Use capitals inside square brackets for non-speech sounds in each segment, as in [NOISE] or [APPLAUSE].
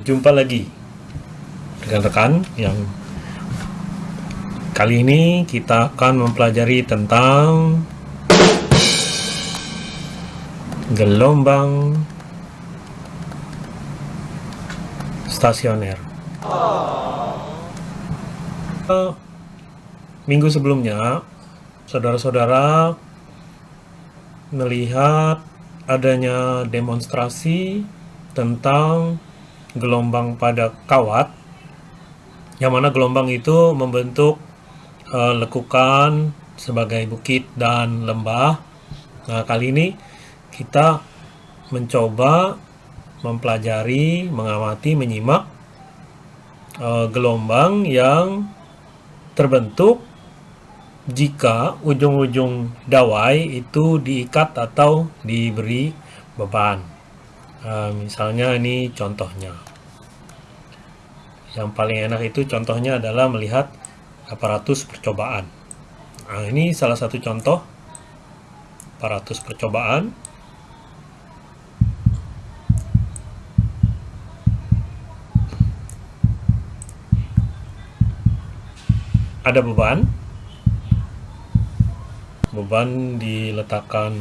Jumpa lagi rekan-rekan yang kali ini kita akan mempelajari tentang gelombang stasioner. Minggu sebelumnya, saudara-saudara melihat adanya demonstrasi tentang gelombang pada kawat yang mana gelombang itu membentuk uh, lekukan sebagai bukit dan lembah. Nah, kali ini kita mencoba mempelajari, mengamati, menyimak uh, gelombang yang terbentuk jika ujung-ujung dawai itu diikat atau diberi beban. Uh, misalnya ini contohnya. Yang paling enak itu contohnya adalah melihat aparatus percobaan. Nah, ini salah satu contoh aparatus percobaan. Ada beban. Beban diletakkan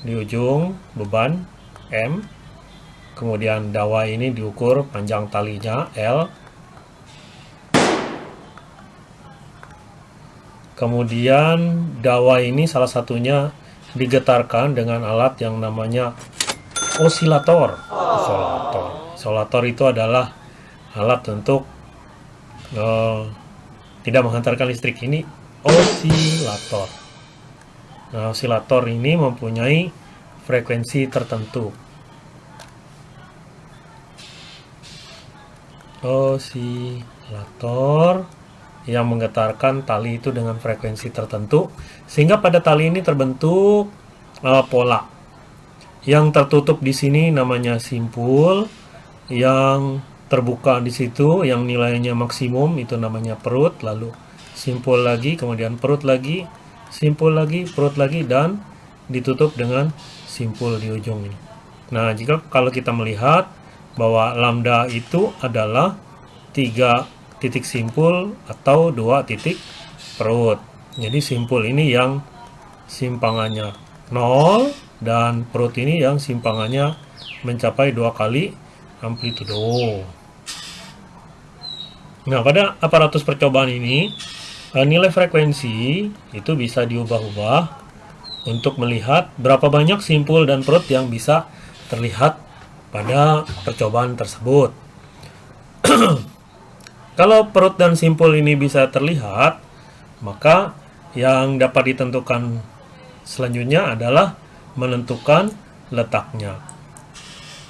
di ujung beban M. Kemudian dawa ini diukur panjang talinya L. Kemudian dawa ini salah satunya digetarkan dengan alat yang namanya osilator. Osilator. Osilator itu adalah alat untuk uh, tidak menghantarkan listrik. Ini osilator Nah, osilator ini mempunyai frekuensi tertentu. Osilator yang menggetarkan tali itu dengan frekuensi tertentu sehingga pada tali ini terbentuk uh, pola. Yang tertutup di sini namanya simpul, yang terbuka di situ yang nilainya maksimum itu namanya perut, lalu simpul lagi, kemudian perut lagi, simpul lagi, perut lagi, dan ditutup dengan simpul di ujung ini. Nah, jika kalau kita melihat bahwa lambda itu adalah tiga titik simpul atau dua titik perut. Jadi simpul ini yang simpangannya 0 dan perut ini yang simpangannya mencapai dua kali amplitudo. Nah, pada aparatus percobaan ini nilai frekuensi itu bisa diubah-ubah untuk melihat berapa banyak simpul dan perut yang bisa terlihat pada percobaan tersebut. [CLEARS THROAT] Kalau perut dan simpul ini bisa terlihat, maka yang dapat ditentukan selanjutnya adalah menentukan letaknya.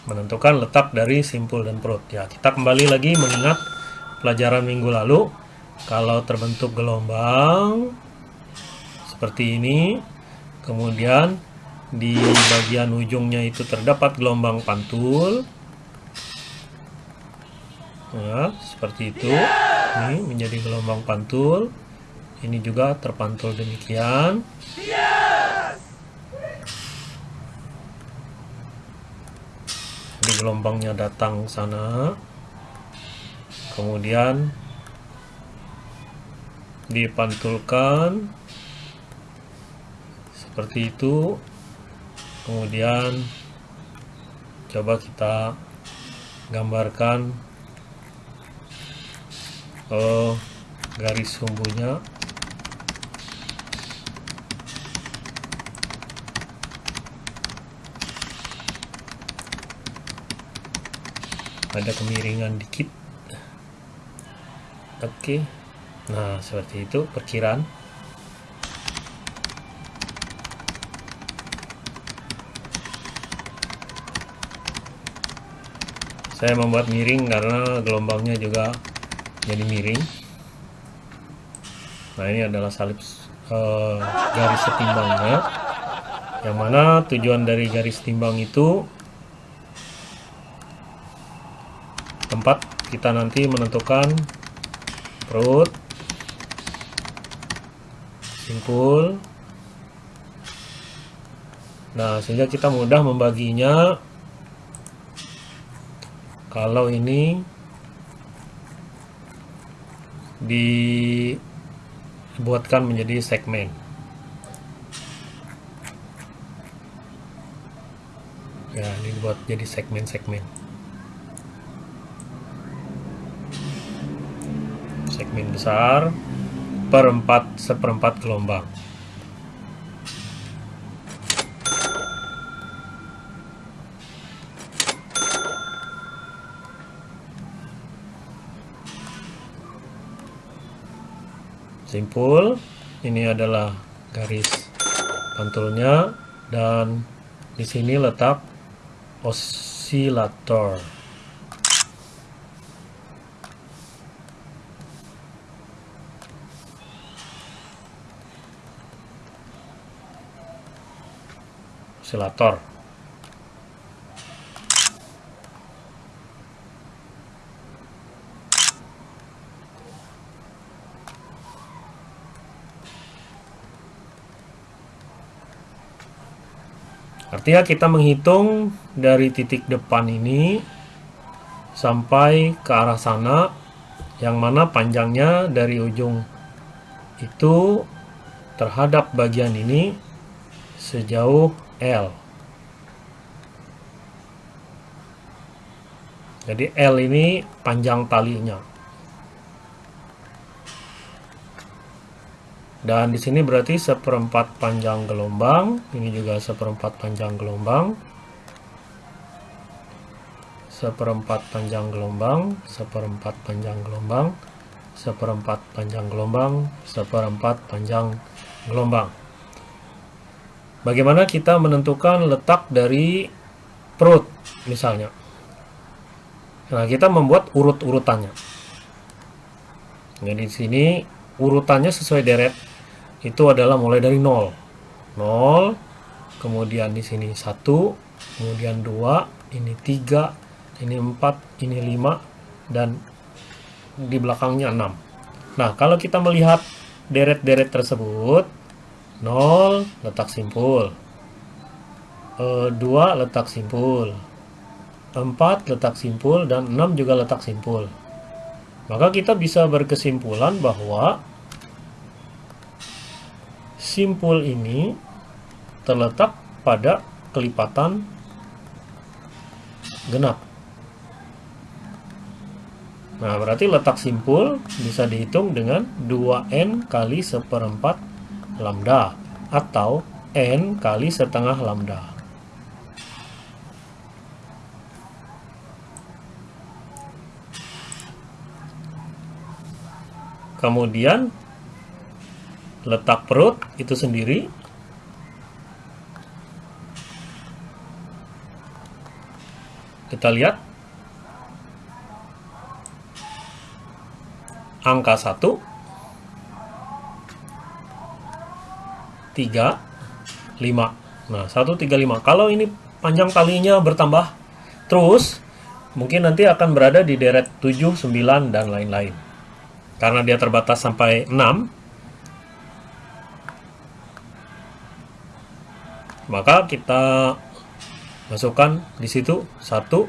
Menentukan letak dari simpul dan perut. Ya, kita kembali lagi mengingat pelajaran minggu lalu kalau terbentuk gelombang seperti ini kemudian di bagian ujungnya itu terdapat gelombang pantul. Ya seperti itu. Ini menjadi gelombang pantul. Ini juga terpantul demikian. Jadi gelombangnya datang sana. Kemudian dipantulkan. Seperti itu. Kemudian coba kita gambarkan oh, garis sumbunya. Ada kemiringan dikit. Oke. okay. Nah, seperti itu perkiraan. Saya membuat miring karena gelombangnya juga jadi miring. Nah, ini adalah salib uh, garis setimbangnya. Yang mana tujuan dari garis timbang itu tempat kita nanti menentukan perut simpul nah sehingga kita mudah membaginya. Kalau ini dibuatkan menjadi segmen. Ya ini buat jadi segmen-segmen. Segmen besar perempat seperempat gelombang. Simpul ini adalah garis pantulnya dan di sini letak osilator osilator Artinya kita menghitung dari titik depan ini sampai ke arah sana yang mana panjangnya dari ujung itu terhadap bagian ini sejauh L. Jadi L ini panjang talinya. dan di sini berarti seperempat panjang gelombang ini juga seperempat panjang gelombang seperempat panjang gelombang seperempat panjang gelombang seperempat panjang gelombang seperempat panjang gelombang bagaimana kita menentukan letak dari perut misalnya? Nah kita membuat urut-urutannya. Jadi di sini urutannya sesuai deret itu adalah mulai dari 0 0 kemudian di sini 1 kemudian 2 ini 3 ini 4 ini 5 dan di belakangnya 6 nah kalau kita melihat deret-deret tersebut 0 letak simpul. 2 letak simpul. 4 letak simpul. Dan 6 juga letak simpul. Maka kita bisa berkesimpulan bahwa simpul ini terletak pada kelipatan genap. Nah, berarti letak simpul bisa dihitung dengan 2N kali seperempat lambda atau N kali setengah lambda. Kemudian letak perut itu sendiri. Kita lihat. Angka 1 3 5 nah 1 3 5 kalau ini panjang talinya bertambah terus mungkin nanti akan berada di deret 7 9 dan lain-lain. Karena dia terbatas sampai 6 maka kita masukkan di situ satu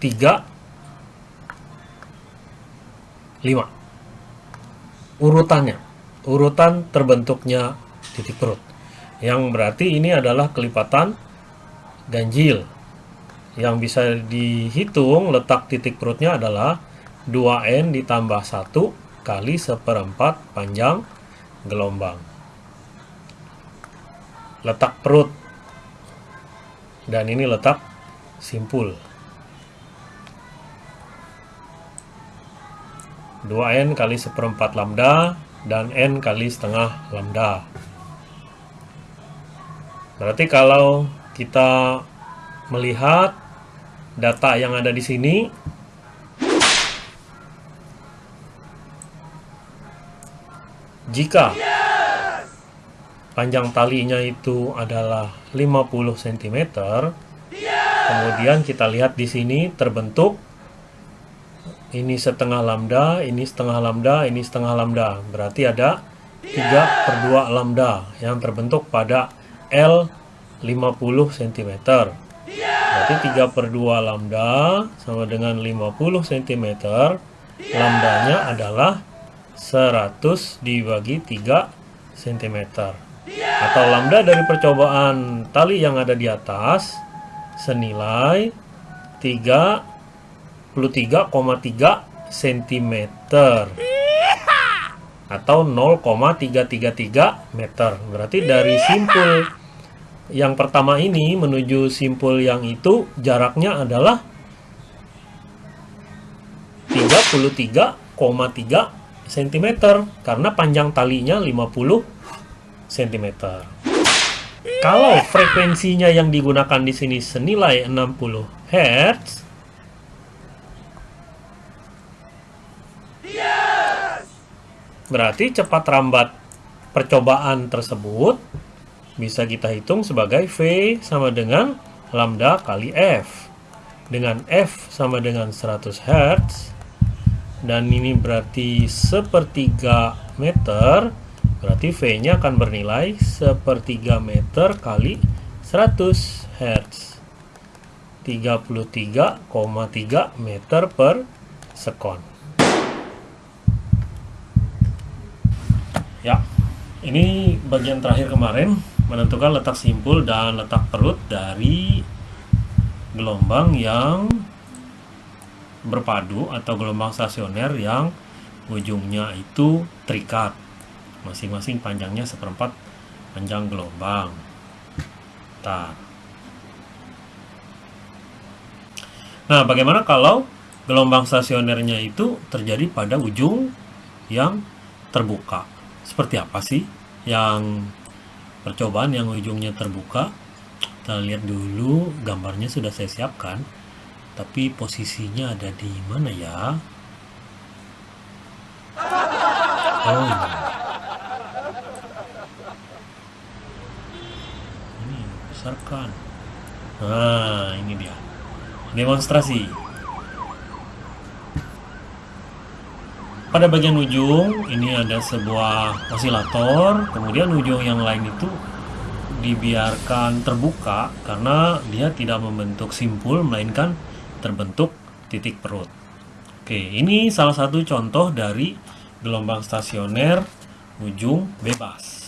tiga lima. Urutannya urutan terbentuknya titik perut. Yang berarti ini adalah kelipatan ganjil. Yang bisa dihitung letak titik perutnya adalah 2N ditambah 1 kali seperempat panjang gelombang. Letak perut. Dan ini letak simpul. 2n kali seperempat lambda dan n kali setengah lambda berarti kalau kita melihat data yang ada di sini jika panjang talinya itu adalah 50 cm. Kemudian kita lihat di sini terbentuk ini setengah lambda, ini setengah lambda, ini setengah lambda. Berarti ada 3 per 2 lambda yang terbentuk pada L 50 cm. Berarti 3 per 2 lambda sama dengan 50 cm. Lambdanya adalah 100 dibagi 3 cm. Atau lambda dari percobaan tali yang ada di atas senilai 33,3 cm atau 0,333 meter. Berarti dari simpul yang pertama ini menuju simpul yang itu jaraknya adalah 33,3 cm karena panjang talinya 50 cm. Kalau frekuensinya yang digunakan di sini senilai 60 Hz, berarti cepat rambat percobaan tersebut bisa kita hitung sebagai V sama dengan lambda kali F. Dengan F sama dengan 100 Hz, dan ini berarti sepertiga meter, berarti V-nya akan bernilai sepertiga meter kali 100 Hz. 33,3 meter per sekon. Ya, ini bagian terakhir kemarin menentukan letak simpul dan letak perut dari gelombang yang berpadu atau gelombang stasioner yang ujungnya itu terikat. Masing-masing panjangnya seperempat panjang gelombang. Nah bagaimana kalau gelombang stasionernya itu terjadi pada ujung yang terbuka? Seperti apa sih yang percobaan yang ujungnya terbuka kita lihat dulu gambarnya sudah saya siapkan. Tapi posisinya ada di mana ya? Oh ini besarkan. Nah ini dia. Demonstrasi pada bagian ujung ini ada sebuah osilator. Kemudian ujung yang lain itu dibiarkan terbuka karena dia tidak membentuk simpul melainkan terbentuk titik perut. Oke ini salah satu contoh dari gelombang stasioner ujung bebas.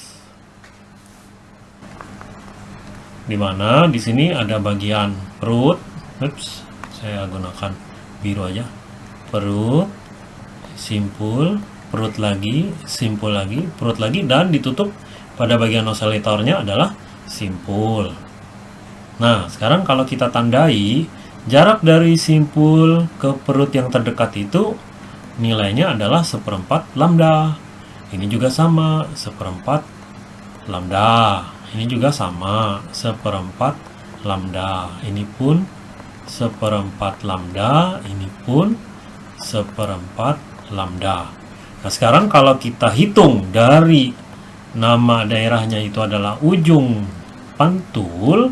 Di mana di sini ada bagian perut. Oops, saya gunakan biru aja. Perut simpul, perut lagi, simpul lagi, perut lagi, dan ditutup pada bagian oscillatornya adalah simpul. Nah, sekarang kalau kita tandai, jarak dari simpul ke perut yang terdekat itu nilainya adalah seperempat lambda. Ini juga sama, seperempat lambda. Ini juga sama, seperempat lambda. Ini pun seperempat lambda, ini pun seperempat lambda. Nah, sekarang kalau kita hitung dari nama daerahnya itu adalah ujung pantul,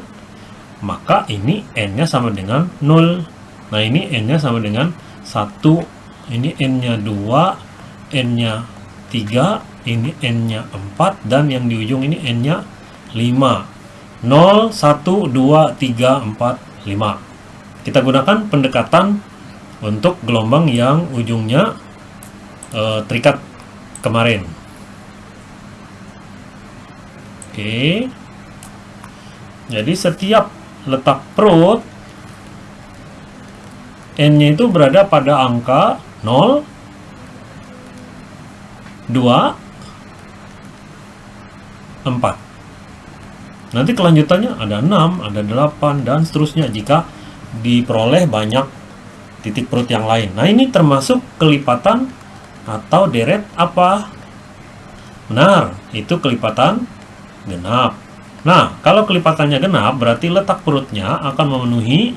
maka ini n-nya sama dengan 0. Nah, ini n-nya sama dengan 1, ini n-nya 2, n-nya 3, ini n-nya 4, dan yang di ujung ini n-nya 5. 0, 1, 2, 3, 4, 5. Kita gunakan pendekatan untuk gelombang yang ujungnya uh, terikat kemarin. Oke. Jadi setiap letak perut n-nya itu berada pada angka 0 2 4. Nanti kelanjutannya ada 6, ada 8 dan seterusnya jika diperoleh banyak titik perut yang lain. Nah, ini termasuk kelipatan atau deret apa? Benar, itu kelipatan genap. Nah, kalau kelipatannya genap, berarti letak perutnya akan memenuhi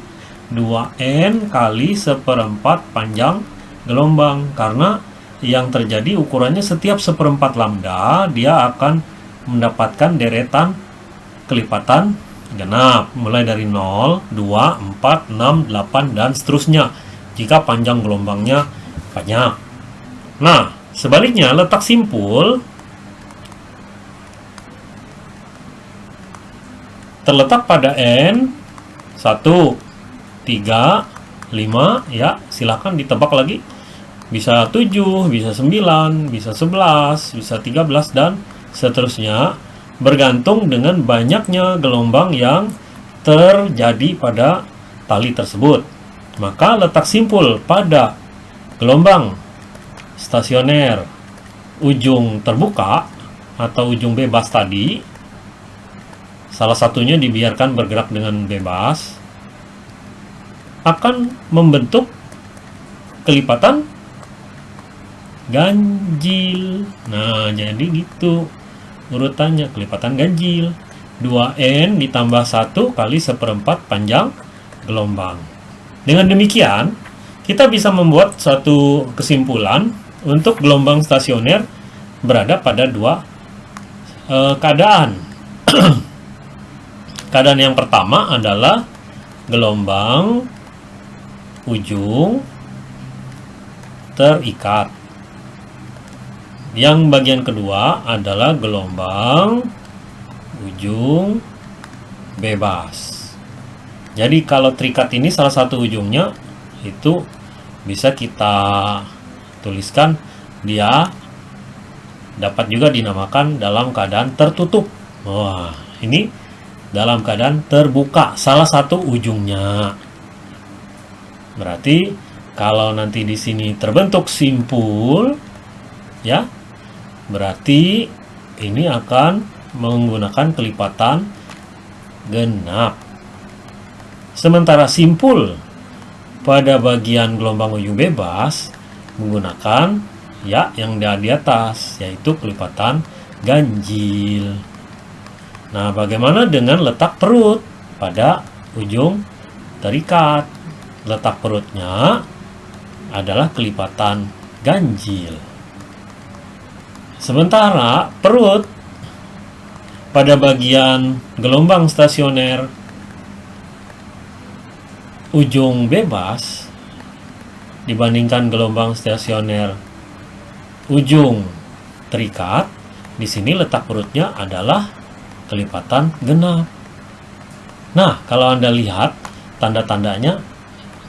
2N kali seperempat panjang gelombang. Karena yang terjadi ukurannya setiap seperempat lambda, dia akan mendapatkan deretan kelipatan genap. Mulai dari 0, 2, 4, 6, 8, dan seterusnya. Jika panjang gelombangnya banyak. Nah, sebaliknya letak simpul terletak pada N 1 3, 5, ya silahkan ditebak lagi. Bisa 7, bisa 9, bisa 11, bisa 13, dan seterusnya. Bergantung dengan banyaknya gelombang yang terjadi pada tali tersebut. Maka letak simpul pada gelombang stasioner ujung terbuka atau ujung bebas tadi salah satunya dibiarkan bergerak dengan bebas akan membentuk kelipatan ganjil. Nah, jadi gitu urutannya kelipatan ganjil. 2N ditambah 1 kali seperempat panjang gelombang. Dengan demikian, kita bisa membuat suatu kesimpulan untuk gelombang stasioner berada pada dua e, keadaan. [CLEARS THROAT] keadaan yang pertama adalah gelombang ujung terikat. Yang bagian kedua adalah gelombang ujung bebas. Jadi kalau terikat ini salah satu ujungnya itu bisa kita tuliskan dia dapat juga dinamakan dalam keadaan tertutup. Wah, ini dalam keadaan terbuka salah satu ujungnya. Berarti kalau nanti di sini terbentuk simpul ya, berarti ini akan menggunakan kelipatan genap. Sementara simpul pada bagian gelombang ujung bebas menggunakan ya yang di atas yaitu kelipatan ganjil. Nah, bagaimana dengan letak perut pada ujung terikat? Letak perutnya adalah kelipatan ganjil. Sementara perut pada bagian gelombang stasioner ujung bebas dibandingkan gelombang stasioner ujung terikat, di sini letak perutnya adalah kelipatan genap. Nah, kalau Anda lihat tanda-tandanya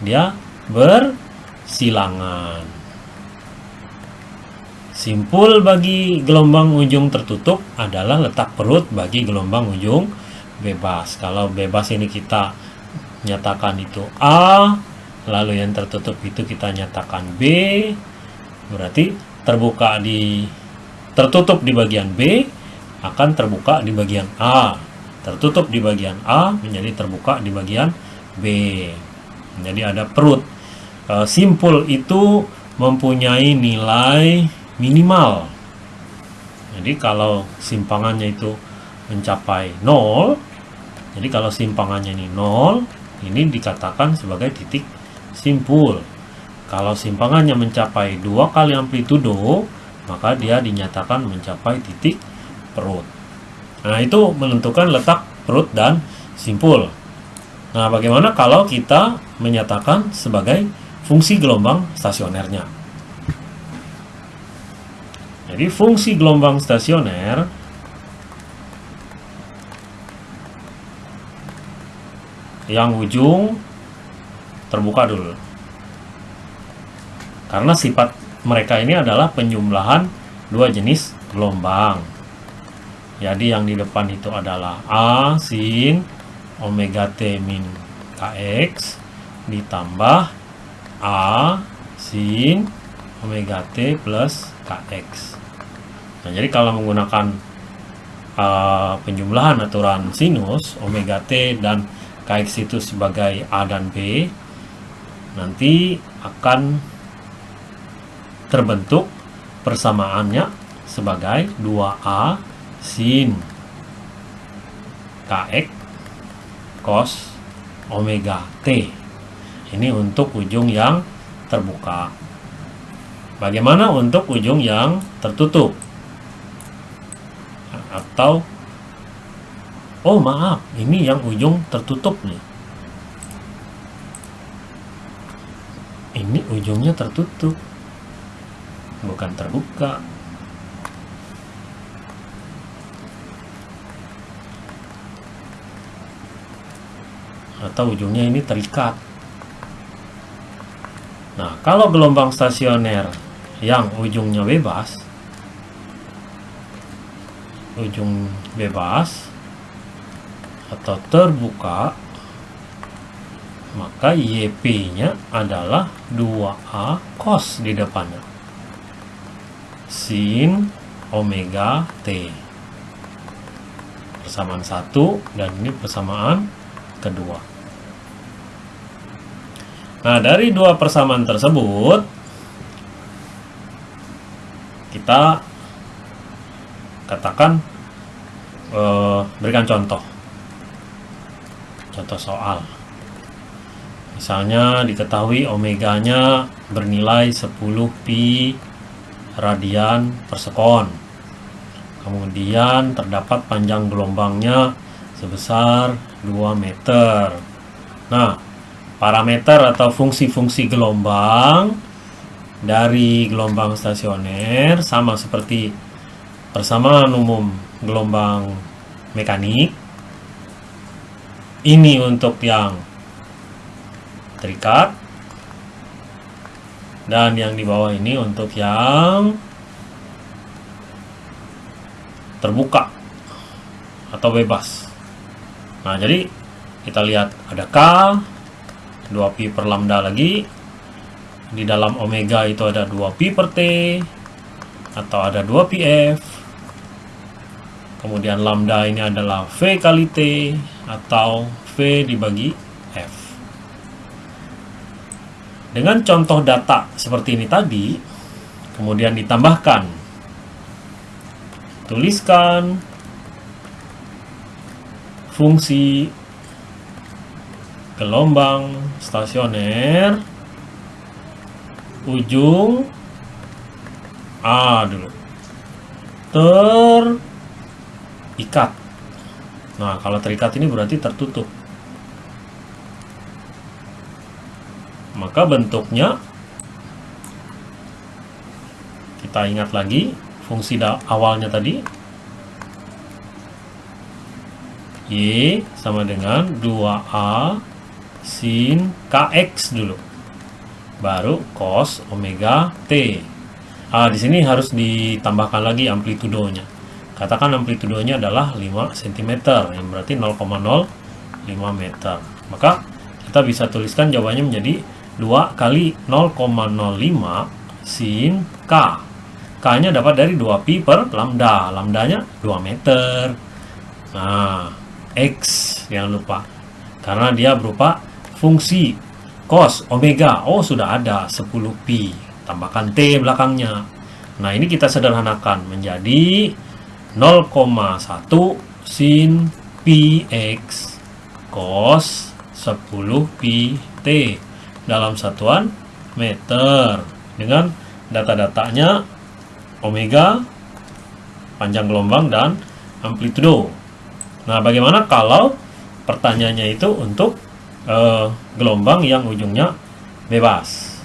dia bersilangan. Simpul bagi gelombang ujung tertutup adalah letak perut bagi gelombang ujung bebas. Kalau bebas ini kita nyatakan itu A, lalu yang tertutup itu kita nyatakan B, berarti terbuka di tertutup di bagian B akan terbuka di bagian A. Tertutup di bagian A menjadi terbuka di bagian B. Jadi ada perut. E, simpul itu mempunyai nilai minimal. Jadi kalau simpangannya itu mencapai 0, jadi kalau simpangannya ini 0, ini dikatakan sebagai titik simpul. Kalau simpangannya mencapai dua kali amplitudo, maka dia dinyatakan mencapai titik perut. Nah, itu menentukan letak perut dan simpul. Nah, bagaimana kalau kita menyatakan sebagai fungsi gelombang stasionernya? Jadi, fungsi gelombang stasioner yang ujung terbuka dulu. Karena sifat mereka ini adalah penjumlahan dua jenis gelombang. Jadi yang di depan itu adalah A sin omega T min KX ditambah A sin omega T plus KX. Nah, jadi kalau menggunakan uh, penjumlahan aturan sinus omega T dan KX itu sebagai A dan B nanti akan terbentuk persamaannya sebagai 2A sin KX cos omega T. Ini untuk ujung yang terbuka. Bagaimana untuk ujung yang tertutup? Atau Oh maaf, ini yang ujung tertutup nih. Ini ujungnya tertutup. Bukan terbuka. Atau ujungnya ini terikat. Nah, kalau gelombang stasioner yang ujungnya bebas, ujung bebas atau terbuka, maka YP-nya adalah 2A cos di depannya. Sin omega T. Persamaan satu dan ini persamaan kedua. Nah, dari dua persamaan tersebut, kita katakan eh, berikan contoh. Contoh soal. Misalnya diketahui omeganya bernilai 10 pi radian per sekon. Kemudian terdapat panjang gelombangnya sebesar 2 meter. Nah, parameter atau fungsi-fungsi gelombang dari gelombang stasioner sama seperti persamaan umum gelombang mekanik. Ini untuk yang terikat. Dan yang di bawah ini untuk yang terbuka atau bebas. Nah jadi kita lihat ada K 2pi per lambda lagi? Di dalam omega itu ada 2pi per T atau ada 2pf kemudian lambda ini adalah V kali T atau V dibagi F dengan contoh data seperti ini tadi, kemudian ditambahkan, tuliskan fungsi gelombang stasioner ujung A dulu. Terikat. Nah kalau terikat ini berarti tertutup maka bentuknya kita ingat lagi fungsi awalnya tadi. Y sama dengan 2A sin KX dulu. Baru cos omega T. Ah, di sini harus ditambahkan lagi amplitudonya. Katakan amplitudonya adalah 5 cm yang berarti 0,05 meter. Maka kita bisa tuliskan jawabannya menjadi 2 kali 0,05 sin K. K-nya dapat dari 2pi per lambda. Lambdanya 2 meter. Nah, X jangan lupa. Karena dia berupa fungsi cos omega. Oh, sudah ada 10pi. Tambahkan T belakangnya. Nah, ini kita sederhanakan menjadi 0,1 sin px cos 10 pi t dalam satuan meter dengan data-datanya omega, panjang gelombang, dan amplitudo. Nah, bagaimana kalau pertanyaannya itu untuk uh, gelombang yang ujungnya bebas?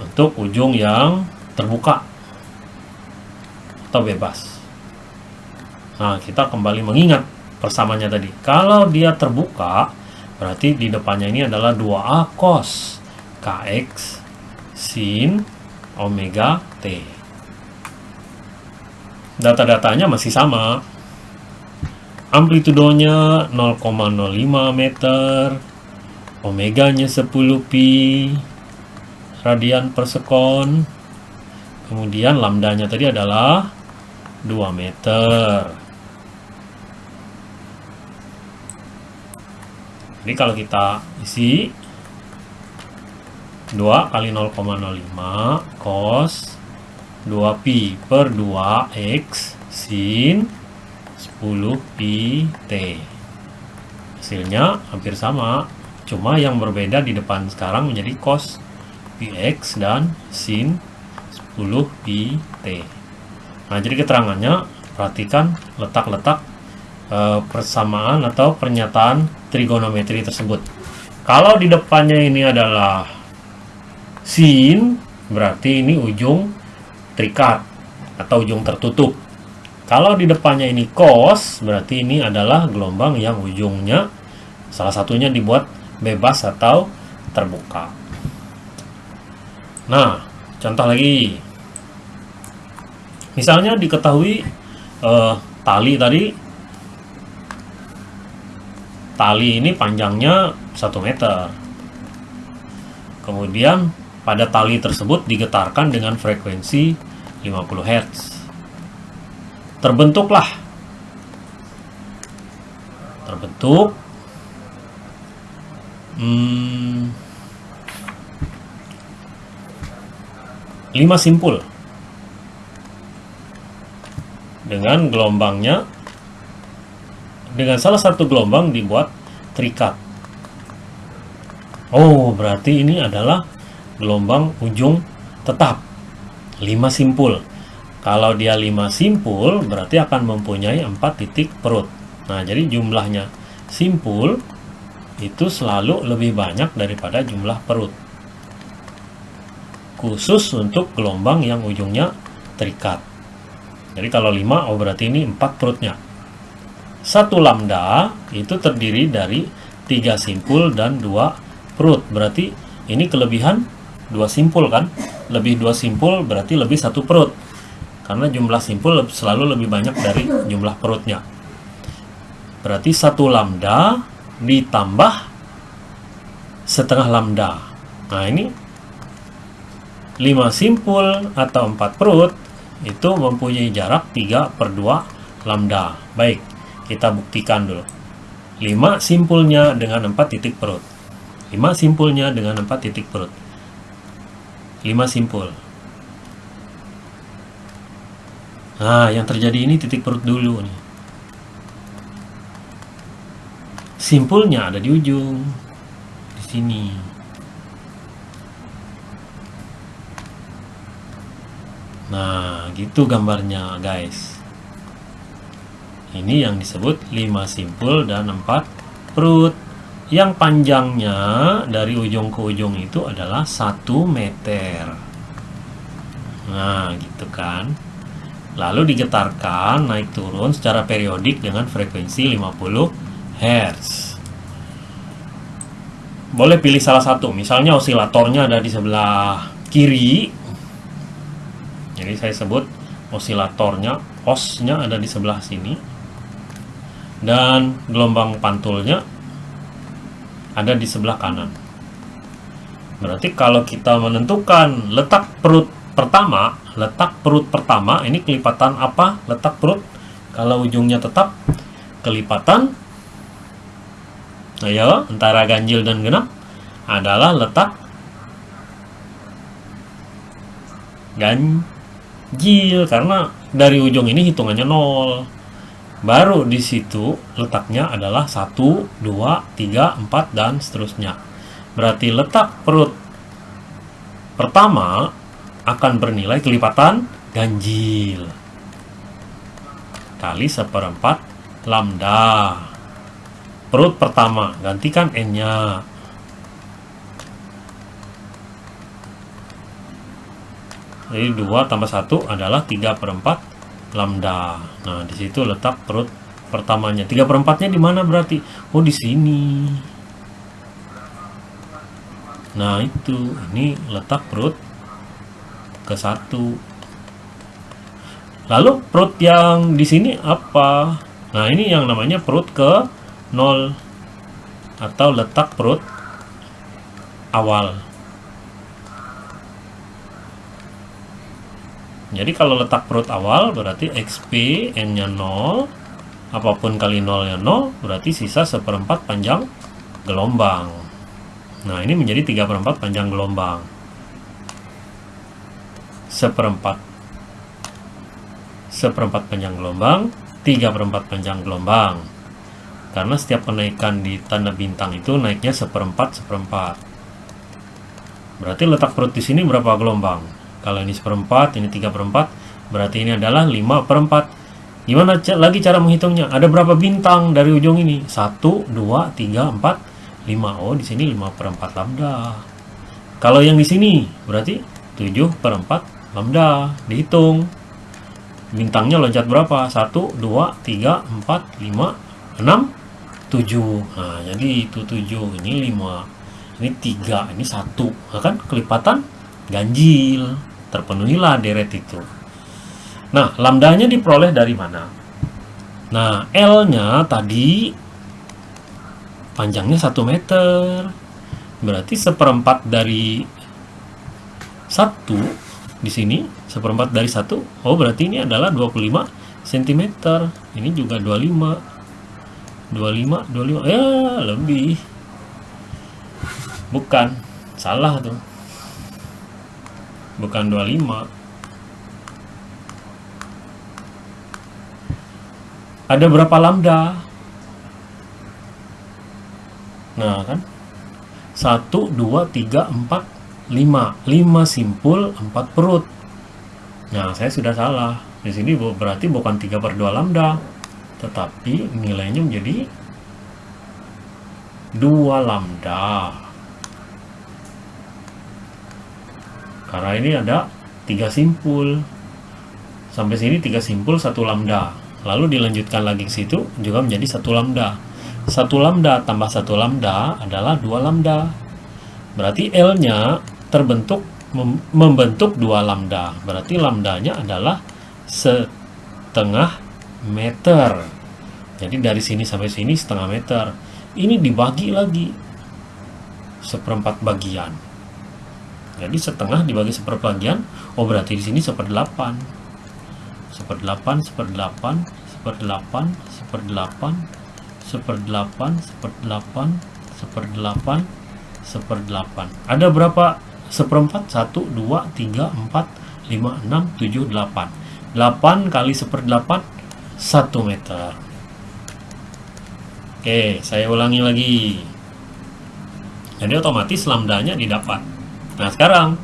Untuk ujung yang terbuka atau bebas. Nah, kita kembali mengingat persamaannya tadi. Kalau dia terbuka, Berarti di depannya ini adalah 2A cos KX sin omega T. Data-datanya masih sama. Amplitudonya 0,05 meter. Omeganya 10 pi radian per sekon. Kemudian lambdanya tadi adalah 2 meter. Jadi kalau kita isi 2 kali 0,05 cos 2pi per 2x sin 10 pi t. Hasilnya hampir sama, cuma yang berbeda di depan sekarang menjadi cos px dan sin 10 pi t. Nah, jadi keterangannya perhatikan letak-letak e, persamaan atau pernyataan trigonometri tersebut. Kalau di depannya ini adalah sin, berarti ini ujung terikat atau ujung tertutup. Kalau di depannya ini cos, berarti ini adalah gelombang yang ujungnya salah satunya dibuat bebas atau terbuka. Nah, contoh lagi. Misalnya diketahui uh, tali tadi tali ini panjangnya 1 meter. Kemudian pada tali tersebut digetarkan dengan frekuensi 50 Hz. Terbentuklah terbentuk hmm, 5 simpul dengan gelombangnya dengan salah satu gelombang dibuat terikat. Oh, berarti ini adalah gelombang ujung tetap. 5 simpul. Kalau dia 5 simpul, berarti akan mempunyai 4 titik perut. Nah, jadi jumlahnya simpul itu selalu lebih banyak daripada jumlah perut. Khusus untuk gelombang yang ujungnya terikat. Jadi kalau 5, oh berarti ini 4 perutnya. Satu lambda itu terdiri dari tiga simpul dan dua perut. Berarti ini kelebihan dua simpul kan? Lebih dua simpul berarti lebih satu perut. Karena jumlah simpul selalu lebih banyak dari jumlah perutnya. Berarti satu lambda ditambah setengah lambda. Nah ini 5 simpul atau 4 perut itu mempunyai jarak 3 per 2 lambda. Baik, kita buktikan dulu. 5 simpulnya dengan 4 titik perut. 5 simpulnya dengan 4 titik perut. 5 simpul. Nah, yang terjadi ini titik perut dulu nih. Simpulnya ada di ujung. Di sini. Nah, gitu gambarnya, guys. Ini yang disebut 5 simpul dan 4 perut. Yang panjangnya dari ujung ke ujung itu adalah 1 meter. Nah, gitu kan. Lalu digetarkan naik turun secara periodik dengan frekuensi 50 Hz. Boleh pilih salah satu, misalnya osilatornya ada di sebelah kiri. Jadi saya sebut osilatornya, osnya ada di sebelah sini dan gelombang pantulnya ada di sebelah kanan. Berarti kalau kita menentukan letak perut pertama, letak perut pertama ini kelipatan apa? Letak perut kalau ujungnya tetap kelipatan ayo antara ganjil dan genap adalah letak ganjil karena dari ujung ini hitungannya nol Baru di situ letaknya adalah 1, 2, 3, 4, dan seterusnya. Berarti letak perut pertama akan bernilai kelipatan ganjil. Kali seperempat lambda. Perut pertama, gantikan N-nya. Jadi 2 tambah 1 adalah 3 per 4 lambda. Nah, di situ letak perut pertamanya. 3 per 4-nya di mana berarti? Oh, di sini. Nah, itu. Ini letak perut ke satu. Lalu perut yang di sini apa? Nah, ini yang namanya perut ke 0 atau letak perut awal. Jadi kalau letak perut awal berarti XP N-nya 0, apa pun kali 0 nya 0, berarti sisa seperempat panjang gelombang. Nah ini menjadi 3 per 4 panjang gelombang. Seperempat. Seperempat panjang gelombang, 3 per 4 panjang gelombang. Karena setiap kenaikan di tanda bintang itu naiknya seperempat seperempat. Berarti letak perut di sini berapa gelombang? Kalau ini seperempat, ini tiga perempat, berarti ini adalah 5 perempat. Gimana lagi cara menghitungnya? Ada berapa bintang dari ujung ini? 1, 2, 3, 4, 5. Oh, di sini 5 perempat lambda. Kalau yang di sini, berarti 7 perempat lambda. Dihitung. Bintangnya loncat berapa? 1, 2, 3, 4, 5, 6, 7. Nah, jadi itu 7. Ini 5. Ini 3. Ini 1. Nah, kan kelipatan ganjil terpenuhilah deret itu. Nah lambdanya diperoleh dari mana? Nah L nya tadi panjangnya 1 meter. Berarti seperempat dari satu di sini seperempat dari satu. Oh berarti ini adalah 25 cm ini juga 25 25 25 ya lebih. Bukan. Salah tuh bukan 25 ada berapa lambda? Nah kan? 1 2 3 4 5 5 simpul 4 perut. Nah saya sudah salah. Di sini berarti bukan 3 per 2 lambda, tetapi nilainya menjadi 2 lambda. Karena ini ada 3 simpul. Sampai sini 3 simpul 1 lambda. Lalu dilanjutkan lagi ke situ juga menjadi 1 lambda. 1 lambda tambah 1 lambda adalah 2 lambda. Berarti L-nya terbentuk membentuk 2 lambda. Berarti lambdanya adalah setengah meter jadi dari sini sampai sini setengah meter ini dibagi lagi seperempat bagian jadi setengah dibagi seperbagian, oh berarti di sini seperdelapan. Seperdelapan, seperdelapan, seperdelapan, seperdelapan, seperdelapan, seperdelapan, seperdelapan, seperdelapan. Ada berapa seperempat? Satu, dua, tiga, empat, lima, enam, tujuh, delapan. Delapan kali seperdelapan, satu meter. Oke, saya ulangi lagi. Jadi otomatis lambdanya didapat nah sekarang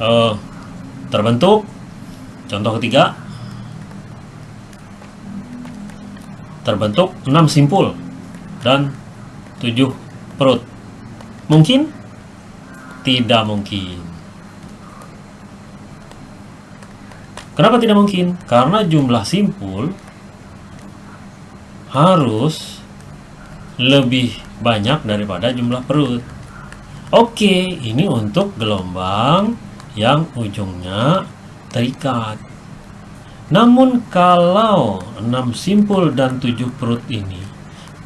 uh, terbentuk contoh ketiga terbentuk 6 simpul dan 7 perut mungkin tidak mungkin Kenapa tidak mungkin? Karena jumlah simpul harus lebih banyak daripada jumlah perut. Oke, ini untuk gelombang yang ujungnya terikat. Namun kalau 6 simpul dan 7 perut ini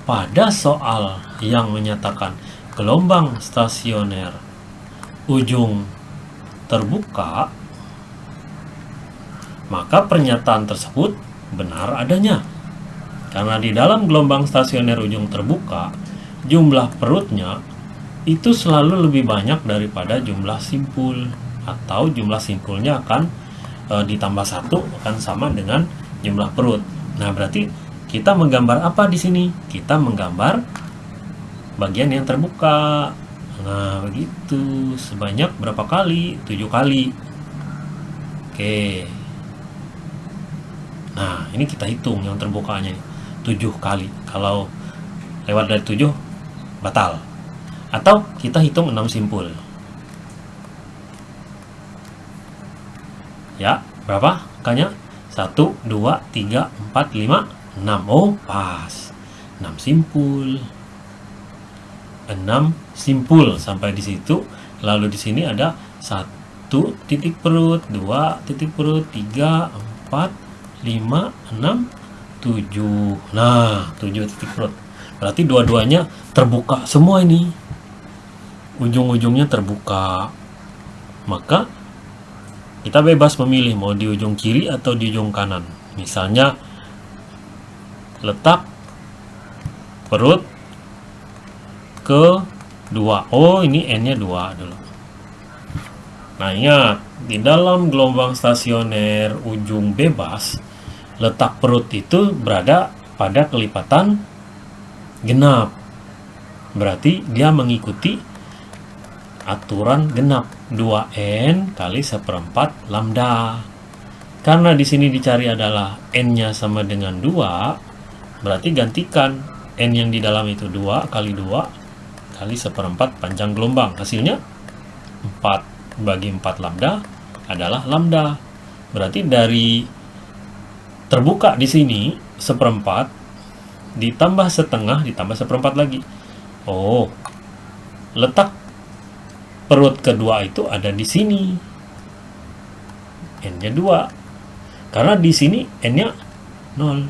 pada soal yang menyatakan gelombang stasioner ujung terbuka maka pernyataan tersebut benar adanya. Karena di dalam gelombang stasioner ujung terbuka, jumlah perutnya itu selalu lebih banyak daripada jumlah simpul atau jumlah simpulnya akan e, ditambah satu akan sama dengan jumlah perut. Nah, berarti kita menggambar apa di sini? Kita menggambar bagian yang terbuka. Nah, begitu. Sebanyak berapa kali? Tujuh kali. Oke. Nah, ini kita hitung yang terbukanya 7 kali. Kalau lewat dari 7 batal. Atau kita hitung 6 simpul. Ya, berapa angkanya? 1 2 3 4 5 6. Oh, pas. 6 simpul. 6 simpul sampai di situ. Lalu di sini ada 1 titik perut, 2 titik perut, 3 4 5, 6, 7 nah 7 titik perut berarti dua-duanya terbuka semua ini ujung-ujungnya terbuka. Maka kita bebas memilih mau di ujung kiri atau di ujung kanan. Misalnya letak perut ke 2 oh ini n nya 2 dulu. Nah ingat di dalam gelombang stasioner ujung bebas letak perut itu berada pada kelipatan genap. Berarti dia mengikuti aturan genap 2n kali seperempat lambda. Karena di sini dicari adalah n-nya sama dengan 2, berarti gantikan n yang di dalam itu 2 kali 2 kali seperempat panjang gelombang. Hasilnya 4 bagi 4 lambda adalah lambda. Berarti dari terbuka di sini seperempat ditambah setengah ditambah seperempat lagi oh letak perut kedua itu ada di sini. N-nya 2. Karena di sini N-nya 0.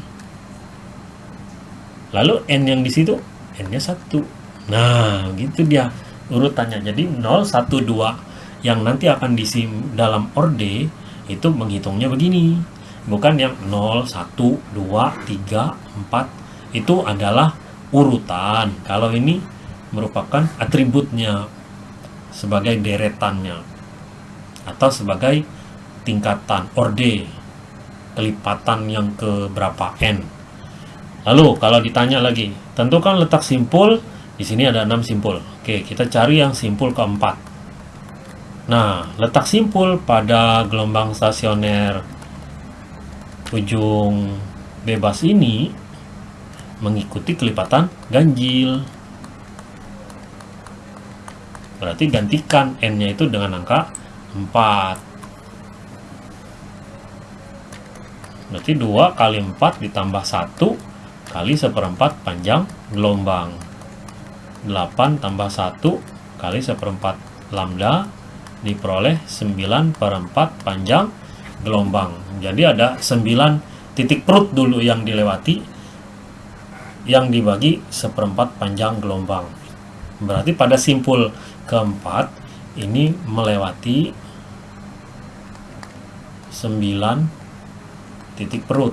Lalu N yang di situ N-nya 1. Nah, gitu dia urutannya. Jadi 0, 1, 2 yang nanti akan disim dalam orde itu menghitungnya begini. Bukan yang 0, 1, 2, 3, 4. Itu adalah urutan. Kalau ini merupakan atributnya sebagai deretannya atau sebagai tingkatan orde kelipatan yang ke berapa n. Lalu kalau ditanya lagi, tentukan letak simpul. Di sini ada 6 simpul. Oke, kita cari yang simpul keempat. Nah, letak simpul pada gelombang stasioner ujung bebas ini mengikuti kelipatan ganjil. Berarti gantikan N-nya itu dengan angka 4. Berarti 2 kali 4 ditambah 1 kali seperempat panjang gelombang. 8 tambah 1 kali seperempat lambda diperoleh 9 per 4 panjang gelombang. Jadi ada 9 titik perut dulu yang dilewati yang dibagi seperempat panjang gelombang. Berarti pada simpul keempat ini melewati 9 titik perut.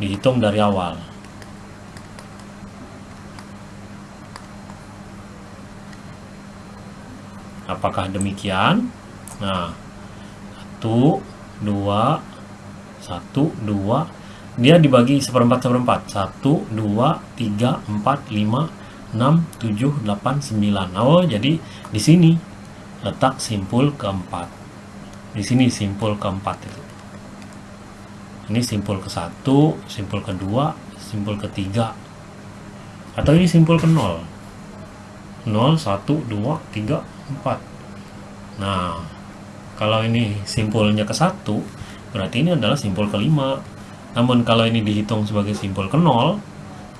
Dihitung dari awal. Apakah demikian? Nah, 1, 2, 1, 2, dia dibagi seperempat seperempat 1, 2, 3, 4, 5, 6, 7, 8, 9 oh jadi di sini. Letak simpul keempat. Di sini simpul keempat itu. Ini simpul ke satu simpul kedua simpul ketiga atau ini simpul ke nol. 0, 1, 2, 3, 4 nah kalau ini simpulnya ke satu berarti ini adalah simpul kelima namun kalau ini dihitung sebagai simpul ke 0,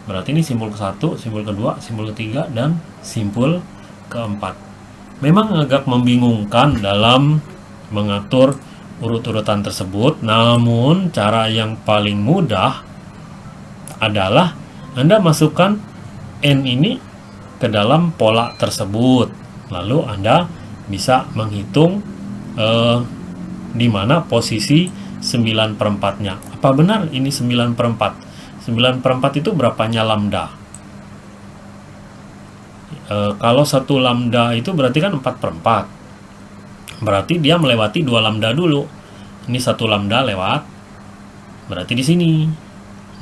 berarti ini simpul ke 1, simpul kedua, simpul ketiga, dan simpul keempat. Memang agak membingungkan dalam mengatur urut-urutan tersebut, namun cara yang paling mudah adalah Anda masukkan N ini ke dalam pola tersebut. Lalu Anda bisa menghitung eh, di mana posisi 9 per 4 nya apa benar ini 9 per 4 9 per 4 itu berapanya lambda? E, kalau satu lambda itu berarti kan 4 per 4 berarti dia melewati dua lambda dulu. Ini satu lambda lewat berarti di sini.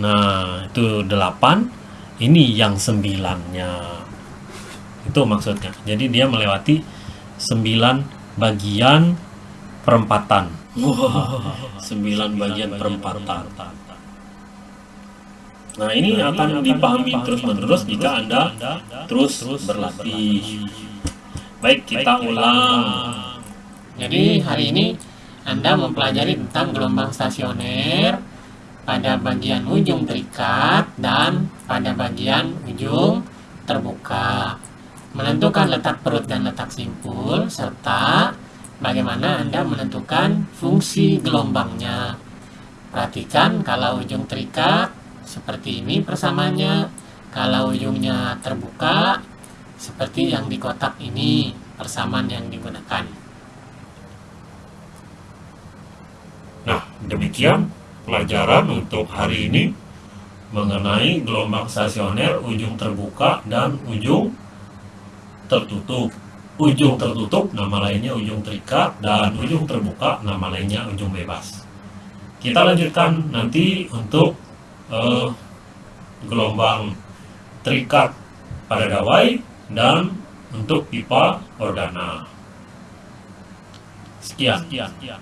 Nah itu 8 ini yang 9 nya itu maksudnya. Jadi dia melewati 9 bagian perempatan. Sembilan bagian perempatan. Nah ini akan dipahami terus-menerus jika Anda terus berlatih. Baik, kita ulang. Jadi hari ini Anda mempelajari tentang gelombang stasioner pada bagian ujung terikat dan pada bagian ujung terbuka. Menentukan letak perut dan letak simpul serta bagaimana Anda menentukan fungsi gelombangnya. Perhatikan kalau ujung terikat seperti ini persamaannya, kalau ujungnya terbuka seperti yang di kotak ini persamaan yang digunakan. Nah, demikian pelajaran untuk hari ini mengenai gelombang stasioner ujung terbuka dan ujung tertutup. Ujung tertutup nama lainnya ujung terikat dan ujung terbuka nama lainnya ujung bebas. Kita lanjutkan nanti untuk uh, gelombang terikat pada gawai dan untuk pipa ordana sekian, sekian, sekian.